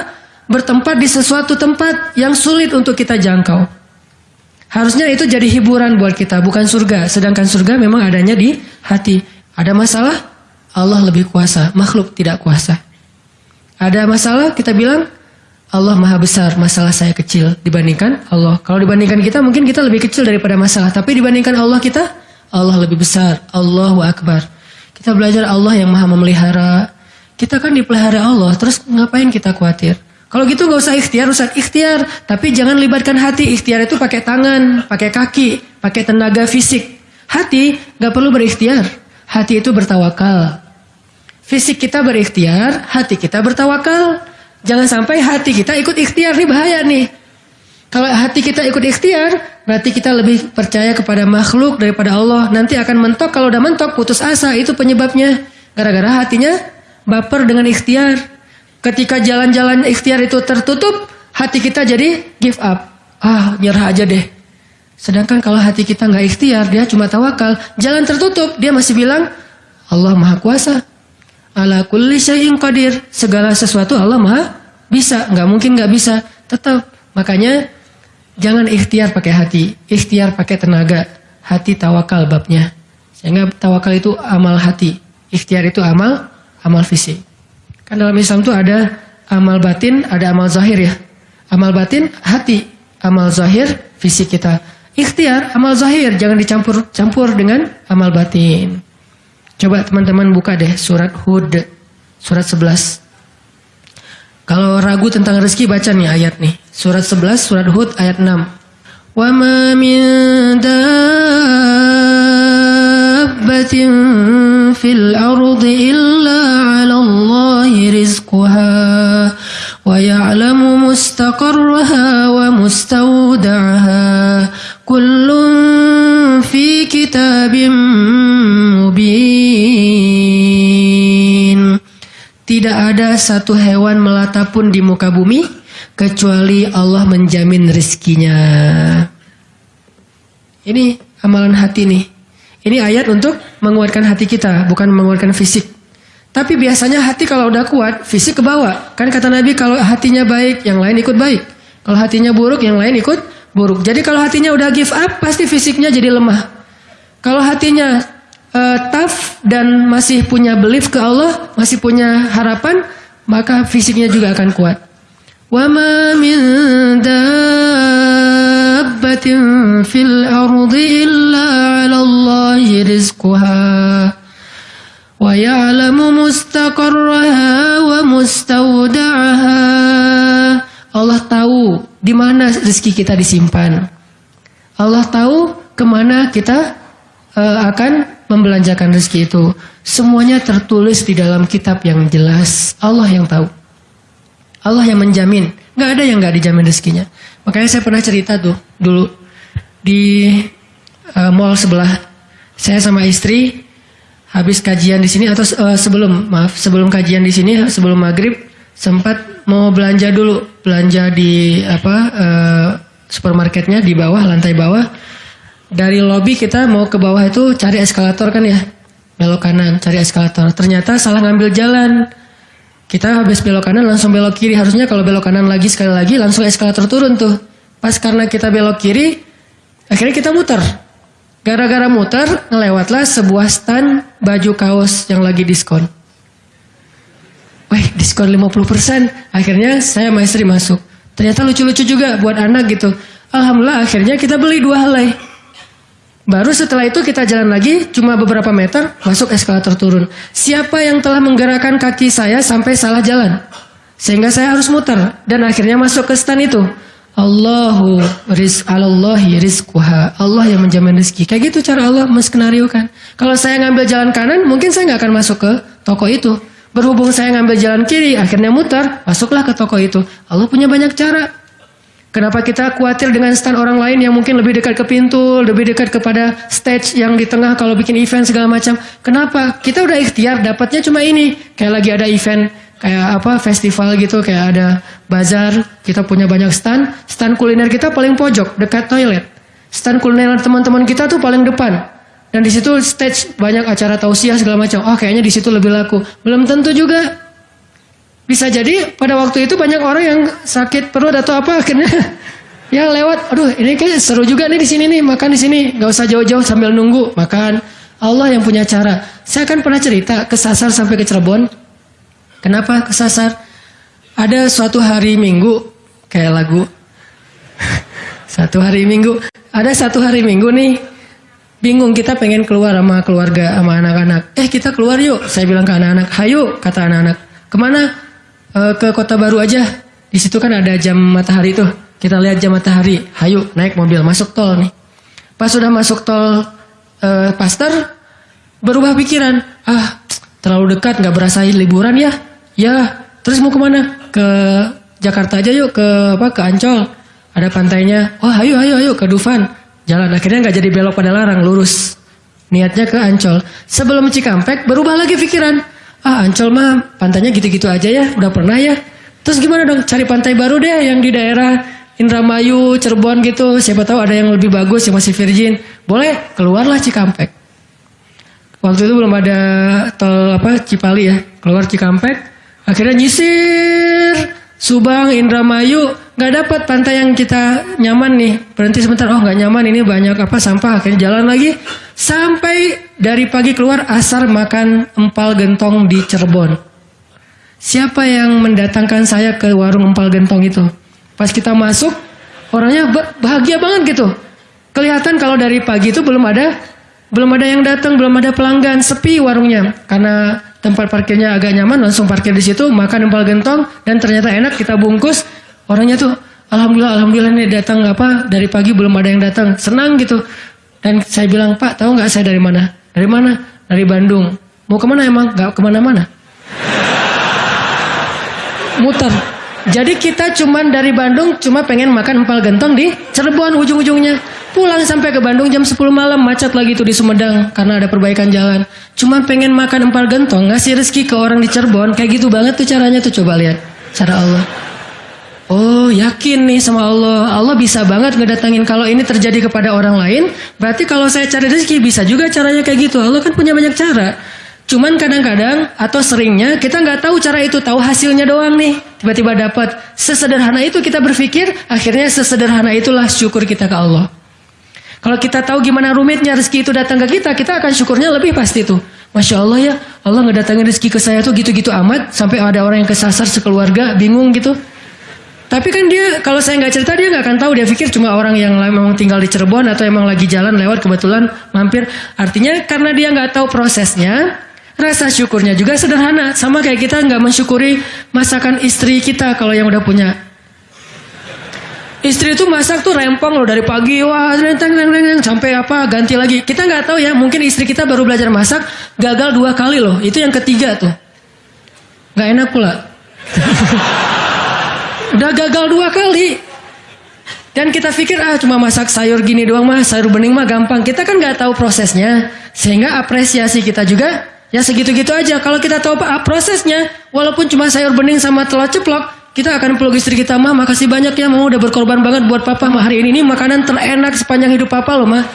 bertempat di sesuatu tempat yang sulit untuk kita jangkau. Harusnya itu jadi hiburan buat kita, bukan surga. Sedangkan surga memang adanya di hati. Ada masalah, Allah lebih kuasa, makhluk tidak kuasa. Ada masalah, kita bilang Allah maha besar, masalah saya kecil dibandingkan Allah. Kalau dibandingkan kita mungkin kita lebih kecil daripada masalah, tapi dibandingkan Allah kita, Allah lebih besar. Allahu Akbar. Kita belajar Allah yang maha memelihara. Kita kan dipelihara Allah, terus ngapain kita khawatir? Kalau gitu gak usah ikhtiar, usah ikhtiar. Tapi jangan libatkan hati. Ikhtiar itu pakai tangan, pakai kaki, pakai tenaga fisik. Hati gak perlu berikhtiar. Hati itu bertawakal. Fisik kita berikhtiar, hati kita bertawakal. Jangan sampai hati kita ikut ikhtiar, ini bahaya nih. Kalau hati kita ikut ikhtiar, berarti kita lebih percaya kepada makhluk daripada Allah. Nanti akan mentok, kalau udah mentok putus asa, itu penyebabnya. Gara-gara hatinya baper dengan ikhtiar. Ketika jalan-jalan ikhtiar itu tertutup, hati kita jadi give up. Ah, nyerah aja deh. Sedangkan kalau hati kita nggak ikhtiar, dia cuma tawakal. Jalan tertutup, dia masih bilang, Allah maha kuasa. Ala kulli syai'in qadir. Segala sesuatu Allah maha bisa. Nggak mungkin nggak bisa. Tetap. Makanya Jangan ikhtiar pakai hati, ikhtiar pakai tenaga. Hati tawakal babnya. Sehingga tawakal itu amal hati, ikhtiar itu amal amal fisik. Kan dalam Islam itu ada amal batin, ada amal zahir ya. Amal batin hati, amal zahir fisik kita. Ikhtiar amal zahir jangan dicampur-campur dengan amal batin. Coba teman-teman buka deh surat Hud surat 11. Kalau ragu tentang rezeki baca nih ayat nih. Surat 11 surat Hud ayat 6. Wa ma min fil ardi illa 'ala Allahi rizquha. Wa ya'lamu mustaqarraha wa mustawda'aha. Kullun fi kitabim Tidak ada satu hewan melata pun di muka bumi kecuali Allah menjamin rizkinya. Ini amalan hati nih. Ini ayat untuk menguatkan hati kita, bukan menguatkan fisik. Tapi biasanya hati kalau udah kuat, fisik ke bawah. Kan kata Nabi kalau hatinya baik, yang lain ikut baik. Kalau hatinya buruk, yang lain ikut buruk. Jadi kalau hatinya udah give up, pasti fisiknya jadi lemah. Kalau hatinya uh, tough dan masih punya belief ke Allah, masih punya harapan, maka fisiknya juga akan kuat. Dabbatin fil ardi illa 'ala Allahi rizquha wa ya'lamu mustaqarraha wa mustawda'aha. Allah tahu di mana rezeki kita disimpan. Allah tahu ke mana kita uh, akan membelanjakan rezeki itu. Semuanya tertulis di dalam kitab yang jelas. Allah yang tahu. Allah yang menjamin. Gak ada yang gak dijamin rezekinya. Makanya saya pernah cerita tuh dulu di uh, mall sebelah. Saya sama istri habis kajian di sini atau uh, sebelum maaf sebelum kajian di sini sebelum maghrib sempat mau belanja dulu belanja di apa uh, supermarketnya di bawah lantai bawah dari lobby kita mau ke bawah itu cari eskalator kan ya belok kanan cari eskalator ternyata salah ngambil jalan kita habis belok kanan langsung belok kiri harusnya kalau belok kanan lagi sekali lagi langsung eskalator turun tuh pas karena kita belok kiri akhirnya kita muter Gara-gara muter, ngelewatlah sebuah stand baju kaos yang lagi diskon. Wih, diskon 50%. Akhirnya saya sama istri masuk. Ternyata lucu-lucu juga buat anak gitu. Alhamdulillah akhirnya kita beli dua helai. Baru setelah itu kita jalan lagi, cuma beberapa meter, masuk eskalator turun. Siapa yang telah menggerakkan kaki saya sampai salah jalan? Sehingga saya harus muter. Dan akhirnya masuk ke stand itu. Allahu rizq alallahi rizquha. Allah yang menjamin rezeki. Kayak gitu cara Allah menskenariokan. Kalau saya ngambil jalan kanan, mungkin saya nggak akan masuk ke toko itu. Berhubung saya ngambil jalan kiri, akhirnya mutar, masuklah ke toko itu. Allah punya banyak cara. Kenapa kita khawatir dengan stand orang lain yang mungkin lebih dekat ke pintu, lebih dekat kepada stage yang di tengah kalau bikin event segala macam. Kenapa? Kita udah ikhtiar, dapatnya cuma ini. Kayak lagi ada event kayak apa festival gitu kayak ada bazar kita punya banyak stand stand kuliner kita paling pojok dekat toilet stand kuliner teman-teman kita tuh paling depan dan di situ stage banyak acara tausiah segala macam oh kayaknya di situ lebih laku belum tentu juga bisa jadi pada waktu itu banyak orang yang sakit perut atau apa akhirnya ya lewat aduh ini kayak seru juga nih di sini nih makan di sini nggak usah jauh-jauh sambil nunggu makan Allah yang punya cara saya kan pernah cerita kesasar sampai ke Cirebon Kenapa kesasar? Ada suatu hari minggu, kayak lagu. satu hari minggu, ada satu hari minggu nih, bingung kita pengen keluar sama keluarga, sama anak-anak. Eh kita keluar yuk, saya bilang ke anak-anak. Hayo, kata anak-anak. Ke mana? E, ke kota baru aja. Di situ kan ada jam matahari tuh. Kita lihat jam matahari. Hayo, naik mobil, masuk tol nih. Pas sudah masuk tol e, Pasteur, berubah pikiran. Ah, terlalu dekat, nggak berasa liburan ya Ya, terus mau ke mana? Ke Jakarta aja yuk, ke apa? Ke Ancol. Ada pantainya. Oh, ayo, ayo, ayo ke Dufan. Jalan. Akhirnya nggak jadi belok pada larang, lurus. Niatnya ke Ancol. Sebelum Cikampek, berubah lagi pikiran. Ah, Ancol mah pantainya gitu-gitu aja ya, udah pernah ya. Terus gimana dong? Cari pantai baru deh yang di daerah Indramayu, Cirebon gitu. Siapa tahu ada yang lebih bagus yang masih virgin. Boleh, keluarlah Cikampek. Waktu itu belum ada tol apa Cipali ya. Keluar Cikampek, Akhirnya nyisir Subang, Indramayu, nggak dapat pantai yang kita nyaman nih. Berhenti sebentar, oh nggak nyaman ini banyak apa sampah. Akhirnya jalan lagi sampai dari pagi keluar asar makan empal gentong di Cirebon. Siapa yang mendatangkan saya ke warung empal gentong itu? Pas kita masuk, orangnya bahagia banget gitu. Kelihatan kalau dari pagi itu belum ada belum ada yang datang, belum ada pelanggan, sepi warungnya karena tempat parkirnya agak nyaman langsung parkir di situ makan empal gentong dan ternyata enak kita bungkus orangnya tuh alhamdulillah alhamdulillah nih datang apa dari pagi belum ada yang datang senang gitu dan saya bilang pak tahu nggak saya dari mana? Dari mana? Dari Bandung. Mau ke mana emang? Nggak ke mana-mana. Muter. Jadi kita cuman dari Bandung cuma pengen makan empal gentong di Cirebon ujung-ujungnya. Pulang sampai ke Bandung jam 10 malam macet lagi tuh di Sumedang karena ada perbaikan jalan. Cuma pengen makan empal gentong, ngasih rezeki ke orang di Cirebon, kayak gitu banget tuh caranya tuh coba lihat. Cara Allah. Oh yakin nih sama Allah. Allah bisa banget ngedatangin Kalau ini terjadi kepada orang lain. Berarti kalau saya cari rezeki bisa juga caranya kayak gitu. Allah kan punya banyak cara. Cuman kadang-kadang atau seringnya kita nggak tahu cara itu. Tahu hasilnya doang nih. Tiba-tiba dapat. Sesederhana itu kita berpikir Akhirnya sesederhana itulah syukur kita ke Allah. Kalau kita tahu gimana rumitnya rezeki itu datang ke kita, kita akan syukurnya lebih pasti tuh. Masya Allah ya, Allah ngedatangin rezeki ke saya tuh gitu-gitu amat, sampai ada orang yang kesasar sekeluarga, bingung gitu. Tapi kan dia, kalau saya nggak cerita dia nggak akan tahu, dia pikir cuma orang yang memang tinggal di Cirebon atau emang lagi jalan lewat kebetulan mampir. Artinya karena dia nggak tahu prosesnya, rasa syukurnya juga sederhana. Sama kayak kita nggak mensyukuri masakan istri kita kalau yang udah punya Istri itu masak tuh rempong loh dari pagi wah renteng renteng sampai apa ganti lagi. Kita nggak tahu ya mungkin istri kita baru belajar masak gagal dua kali loh. Itu yang ketiga tuh. Nggak enak pula. Udah gagal dua kali. Dan kita pikir ah cuma masak sayur gini doang mah, sayur bening mah gampang. Kita kan nggak tahu prosesnya, sehingga apresiasi kita juga ya segitu-gitu aja. Kalau kita tahu apa prosesnya, walaupun cuma sayur bening sama telur ceplok, kita akan peluk istri kita mah makasih banyak ya mau udah berkorban banget buat papa mah hari ini ini makanan terenak sepanjang hidup papa loh mah.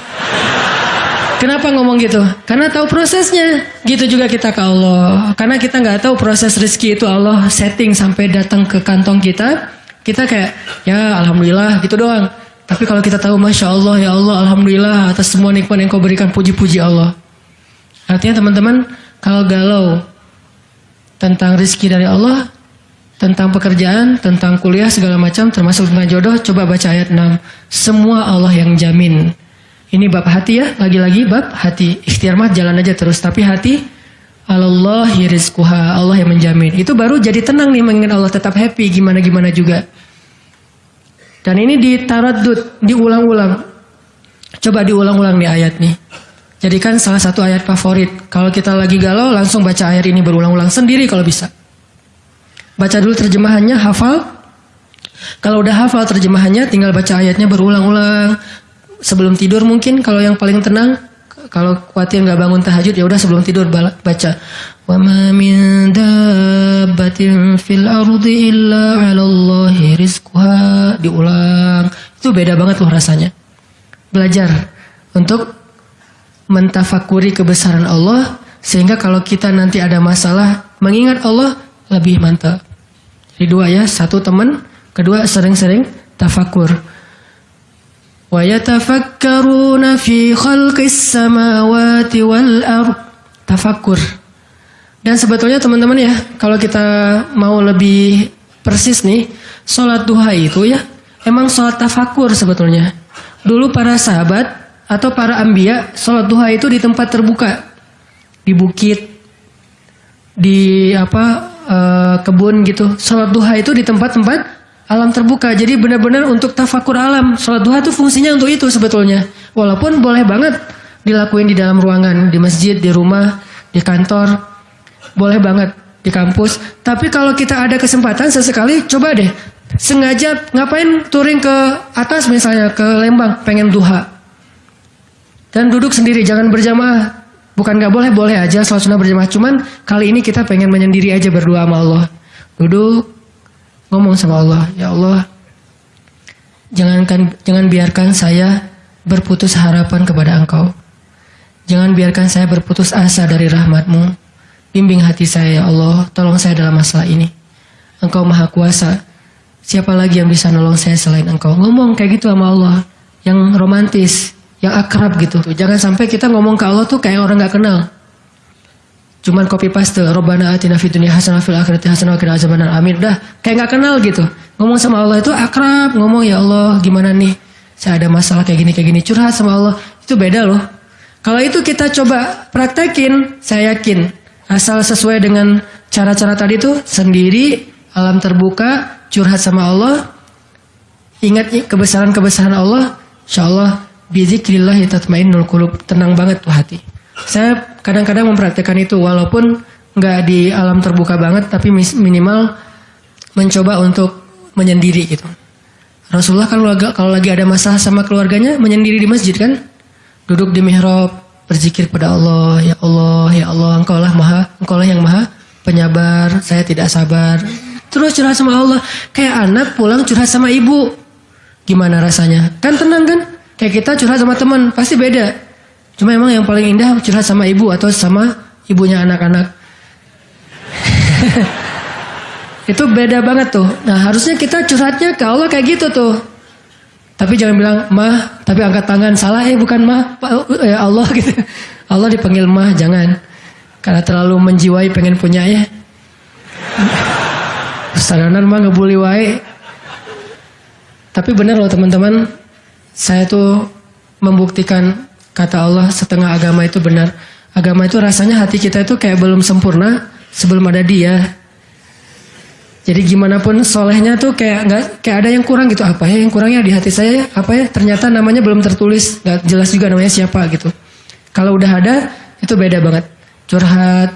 Kenapa ngomong gitu? Karena tahu prosesnya. Gitu juga kita ke Allah. Karena kita nggak tahu proses rezeki itu Allah setting sampai datang ke kantong kita. Kita kayak ya alhamdulillah gitu doang. Tapi kalau kita tahu masya Allah ya Allah alhamdulillah atas semua nikmat yang kau berikan puji-puji Allah. Artinya teman-teman kalau galau tentang rezeki dari Allah, tentang pekerjaan, tentang kuliah segala macam termasuk tentang jodoh, coba baca ayat 6. Semua Allah yang jamin. Ini bab hati ya, lagi-lagi bab hati. Ikhtiar mah jalan aja terus, tapi hati Allah rizquha, Allah yang menjamin. Itu baru jadi tenang nih mengingat Allah tetap happy gimana-gimana juga. Dan ini ditaradud, diulang-ulang. Coba diulang-ulang nih ayat nih. Jadikan salah satu ayat favorit. Kalau kita lagi galau, langsung baca ayat ini berulang-ulang sendiri kalau bisa. Baca dulu terjemahannya, hafal. Kalau udah hafal terjemahannya, tinggal baca ayatnya berulang-ulang sebelum tidur mungkin kalau yang paling tenang kalau khawatir nggak bangun tahajud ya udah sebelum tidur baca. Wa ma min dabbatin fil ardi illa 'ala Allahi rizquha diulang. Itu beda banget loh rasanya. Belajar untuk mentafakuri kebesaran Allah sehingga kalau kita nanti ada masalah mengingat Allah lebih mantap. Jadi dua ya satu teman kedua sering-sering tafakur ويتفكرون في خلق السماوات والأرض tafakkur dan sebetulnya teman-teman ya kalau kita mau lebih persis nih sholat duha itu ya emang sholat tafakur sebetulnya dulu para sahabat atau para ambia sholat duha itu di tempat terbuka di bukit di apa e, kebun gitu sholat duha itu di tempat-tempat alam terbuka. Jadi benar-benar untuk tafakur alam. Sholat duha itu fungsinya untuk itu sebetulnya. Walaupun boleh banget dilakuin di dalam ruangan, di masjid, di rumah, di kantor. Boleh banget di kampus. Tapi kalau kita ada kesempatan sesekali, coba deh. Sengaja ngapain touring ke atas misalnya, ke Lembang, pengen duha. Dan duduk sendiri, jangan berjamaah. Bukan gak boleh, boleh aja sholat sunnah berjamaah. Cuman kali ini kita pengen menyendiri aja berdua sama Allah. Duduk, ngomong sama Allah, ya Allah, jangankan jangan biarkan saya berputus harapan kepada Engkau. Jangan biarkan saya berputus asa dari rahmatmu. Bimbing hati saya ya Allah, tolong saya dalam masalah ini. Engkau maha kuasa. Siapa lagi yang bisa nolong saya selain engkau? Ngomong kayak gitu sama Allah. Yang romantis, yang akrab gitu. Jangan sampai kita ngomong ke Allah tuh kayak orang gak kenal. Cuman copy paste, Robbana atina fid dunya hasanah fil akhirati hasanah wa qina azabannar. Amin. Dah, kayak nggak kenal gitu. Ngomong sama Allah itu akrab, ngomong ya Allah, gimana nih? Saya ada masalah kayak gini kayak gini, curhat sama Allah. Itu beda loh. Kalau itu kita coba praktekin, saya yakin asal sesuai dengan cara-cara tadi tuh sendiri alam terbuka, curhat sama Allah, ingat kebesaran-kebesaran Allah, insya Allah bizikrillah tatmainnul qulub, tenang banget tuh hati. Saya kadang-kadang mempraktekkan itu walaupun nggak di alam terbuka banget tapi minimal mencoba untuk menyendiri gitu. Rasulullah kalau lagi, kalau lagi ada masalah sama keluarganya menyendiri di masjid kan, duduk di mihrab berzikir pada Allah, ya Allah, ya Allah, engkau lah maha, engkau lah yang maha penyabar, saya tidak sabar. Terus curhat sama Allah, kayak anak pulang curhat sama ibu, gimana rasanya? Kan tenang kan? Kayak kita curhat sama teman, pasti beda. Cuma emang yang paling indah curhat sama ibu atau sama ibunya anak-anak. itu beda banget tuh. Nah harusnya kita curhatnya ke Allah kayak gitu tuh. Tapi jangan bilang mah, tapi angkat tangan salah ya bukan mah, ya Allah gitu. Allah dipanggil mah jangan. Karena terlalu menjiwai pengen punya ya. Sadaran mah ngebully wae. Tapi benar loh teman-teman, saya tuh membuktikan Kata Allah setengah agama itu benar. Agama itu rasanya hati kita itu kayak belum sempurna sebelum ada dia. Jadi gimana pun solehnya tuh kayak nggak kayak ada yang kurang gitu apa ya yang kurangnya di hati saya apa ya ternyata namanya belum tertulis nggak jelas juga namanya siapa gitu. Kalau udah ada itu beda banget curhat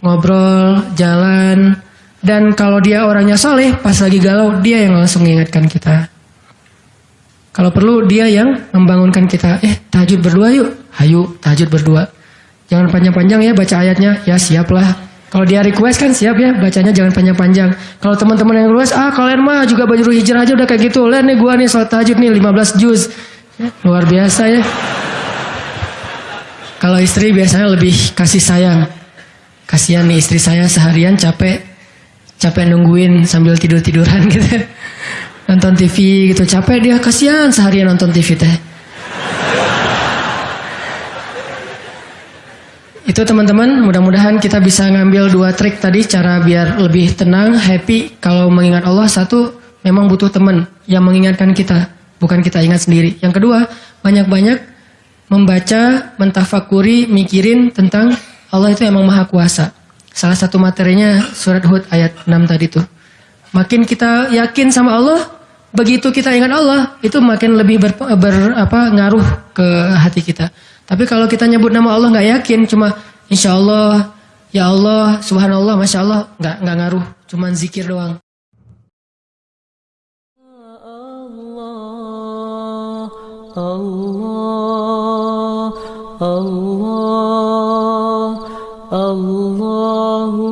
ngobrol jalan dan kalau dia orangnya soleh pas lagi galau dia yang langsung mengingatkan kita. Kalau perlu dia yang membangunkan kita. Eh, tahajud berdua yuk. Hayu, tahajud berdua. Jangan panjang-panjang ya baca ayatnya. Ya siaplah. Kalau dia request kan siap ya, bacanya jangan panjang-panjang. Kalau teman-teman yang request, ah kalian mah juga baju hijrah aja udah kayak gitu. Lihat nih gua nih sholat tahajud nih 15 juz. Ya, luar biasa ya. Kalau istri biasanya lebih kasih sayang. Kasihan nih istri saya seharian capek capek nungguin sambil tidur-tiduran gitu. Nonton TV gitu capek dia kasihan seharian nonton TV teh. Itu teman-teman, mudah-mudahan kita bisa ngambil dua trik tadi cara biar lebih tenang, happy. Kalau mengingat Allah satu, memang butuh teman yang mengingatkan kita, bukan kita ingat sendiri. Yang kedua, banyak-banyak membaca, mentafakuri, mikirin tentang Allah itu emang maha kuasa. Salah satu materinya surat Hud ayat 6 tadi tuh. Makin kita yakin sama Allah, begitu kita ingat Allah, itu makin lebih ber, ber apa ngaruh ke hati kita. Tapi kalau kita nyebut nama Allah nggak yakin, cuma Insya Allah, Ya Allah, Subhanallah, Masya Allah, nggak nggak ngaruh, cuma zikir doang. Allah, Allah, Allah.